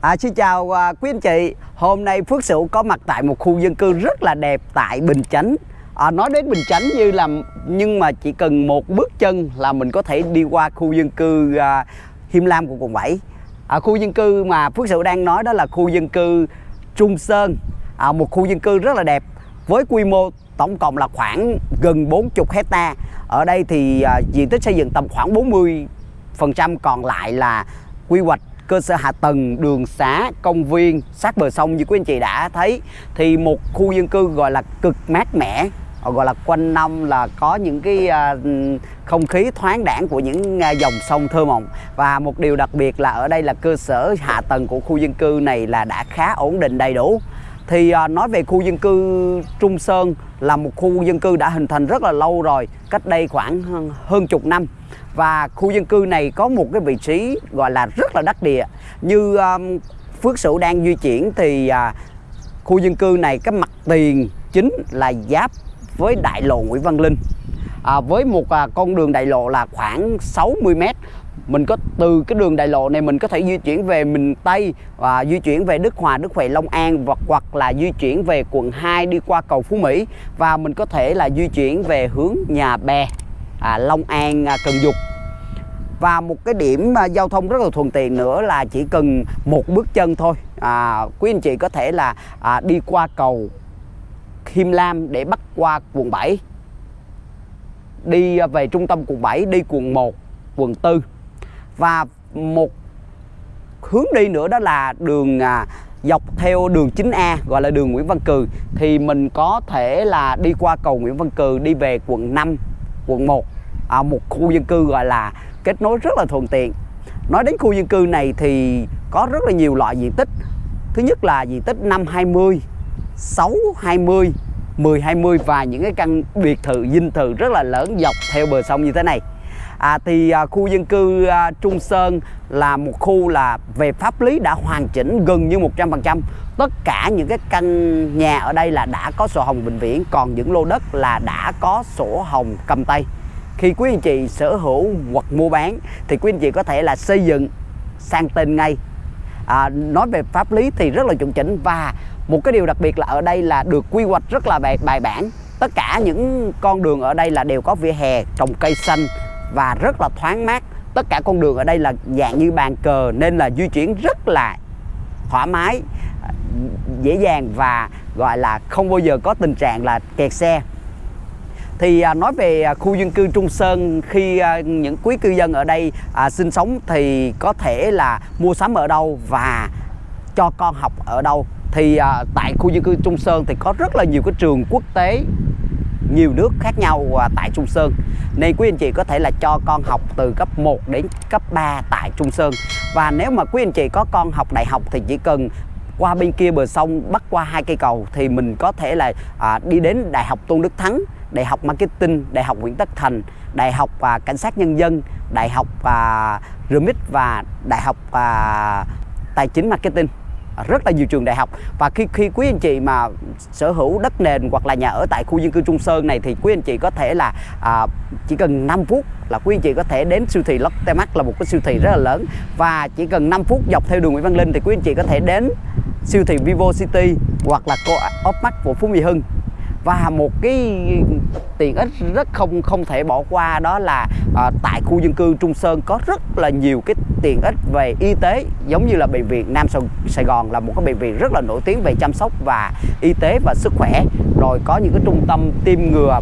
À, xin chào à, quý anh chị. Hôm nay Phước Sửu có mặt tại một khu dân cư rất là đẹp tại Bình Chánh. À, Nói đến Bình Chánh như là Nhưng mà chỉ cần một bước chân là mình có thể đi qua khu dân cư à, Hiêm Lam của quận 7 à, Khu dân cư mà Phước Sửu đang nói đó là khu dân cư Trung Sơn. À, Một khu dân cư rất là đẹp Với quy mô tổng cộng là khoảng gần 40 hecta. Ở đây thì à, diện tích xây dựng tầm khoảng 40 phần trăm còn lại là quy hoạch cơ sở hạ tầng, đường xá, công viên, sát bờ sông như quý anh chị đã thấy thì một khu dân cư gọi là cực mát mẻ gọi là quanh năm là có những cái à, không khí thoáng đãng của những à, dòng sông thơ mộng. Và một điều đặc biệt là ở đây là cơ sở hạ tầng của khu dân cư này là đã khá ổn định đầy đủ thì à, nói về khu dân cư Trung Sơn là một khu dân cư đã hình thành rất là lâu rồi cách đây khoảng hơn chục năm. Và khu dân cư này có một cái vị trí gọi là rất là đắc địa. Như um, Phước Sửu đang di chuyển thì uh, khu dân cư này cái mặt tiền chính là giáp với đại lộ Nguyễn Văn Linh. À, với một à, con đường đại lộ là khoảng 60 mét mình có từ cái đường đại lộ này mình có thể di chuyển về miền Tây và di chuyển về Đức Hòa, Đức Huệ, Long An hoặc hoặc là di chuyển về quận 2 đi qua cầu Phú Mỹ. Và mình có thể là di chuyển về hướng Nhà Bè, à, Long An, à, Cần Dục và một cái điểm à, giao thông rất là thuận tiện nữa là chỉ cần một bước chân thôi. À, quý anh chị có thể là à, đi qua cầu Him Lam để bắt qua quận 7 đi à, về trung tâm quận 7 đi quận 1 quận 4 và một hướng đi nữa đó là đường à, dọc theo đường 9A gọi là đường Nguyễn Văn Cừ. Thì mình có thể là đi qua cầu Nguyễn Văn Cừ đi về quận 5 quận 1 à, một khu dân cư gọi là kết nối rất là thuận tiện. Nói đến khu dân cư này thì có rất là nhiều loại diện tích. Thứ nhất là diện tích 520 620 1020 và những cái căn biệt thự dinh thự rất là lớn dọc theo bờ sông như thế này à, thì à, khu dân cư à, Trung Sơn là một khu là về pháp lý đã hoàn chỉnh gần như 100% tất cả những cái căn nhà ở đây là đã có sổ hồng vĩnh viễn còn những lô đất là đã có sổ hồng cầm tay. Khi quý anh chị sở hữu hoặc mua bán thì quý anh chị có thể là xây dựng sang tên ngay. À, nói về pháp lý thì rất là chuẩn chỉnh và một cái điều đặc biệt là ở đây là được quy hoạch rất là bài, bài bản. Tất cả những con đường ở đây là đều có vỉa hè trồng cây xanh và rất là thoáng mát. Tất cả con đường ở đây là dạng như bàn cờ nên là di chuyển rất là thoải mái dễ dàng và gọi là không bao giờ có tình trạng là kẹt xe. Thì à, nói về à, khu dân cư Trung Sơn khi à, những quý cư dân ở đây à, sinh sống thì có thể là mua sắm ở đâu và cho con học ở đâu. Thì à, tại khu dân cư Trung Sơn thì có rất là nhiều cái trường quốc tế nhiều nước khác nhau à, tại Trung Sơn. Nên quý anh chị có thể là cho con học từ cấp 1 đến cấp 3 tại Trung Sơn. Và nếu mà quý anh chị có con học đại học thì chỉ cần qua bên kia bờ sông bắt qua hai cây cầu thì mình có thể là à, đi đến Đại học Tôn Đức Thắng Đại học Marketing, Đại học Nguyễn Tất Thành, Đại học à, Cảnh sát Nhân dân, Đại học à, RMIT và Đại học à, Tài chính Marketing rất là nhiều trường đại học. Và khi khi quý anh chị mà sở hữu đất nền hoặc là nhà ở tại khu dân cư Trung Sơn này thì quý anh chị có thể là à, chỉ cần 5 phút là quý anh chị có thể đến siêu thị Lotte Mart là một cái siêu thị rất là lớn. Và chỉ cần 5 phút dọc theo đường Nguyễn Văn Linh thì quý anh chị có thể đến siêu thị Vivo City hoặc là co-op Mart của Phú Mỹ Hưng và một cái tiện ích rất không không thể bỏ qua đó là à, tại khu dân cư Trung Sơn có rất là nhiều cái tiện ích về y tế giống như là bệnh viện Nam Sài Gòn là một cái bệnh viện rất là nổi tiếng về chăm sóc và y tế và sức khỏe. Rồi có những cái trung tâm tiêm ngừa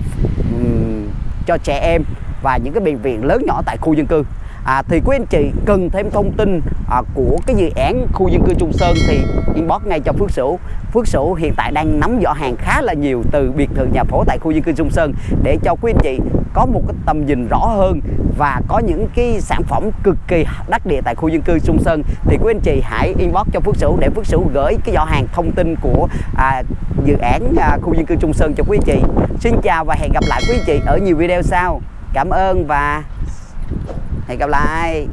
um, cho trẻ em và những cái bệnh viện lớn nhỏ tại khu dân cư. À, thì quý anh chị cần thêm thông tin à, của cái dự án khu dân cư Trung Sơn thì inbox ngay cho Phước Sửu. Phước Sửu hiện tại đang nắm rõ hàng khá là nhiều từ biệt thự nhà phố tại khu dân cư Trung Sơn để cho quý anh chị có một cái tầm nhìn rõ hơn và có những cái sản phẩm cực kỳ đắc địa tại khu dân cư Trung Sơn. Thì quý anh chị hãy inbox cho Phước Sửu để Phước Sửu gửi cái giỏ hàng thông tin của à, dự án à, khu dân cư Trung Sơn cho quý anh chị. Xin chào và hẹn gặp lại quý anh chị ở nhiều video sau. Cảm ơn và hẹn gặp lại.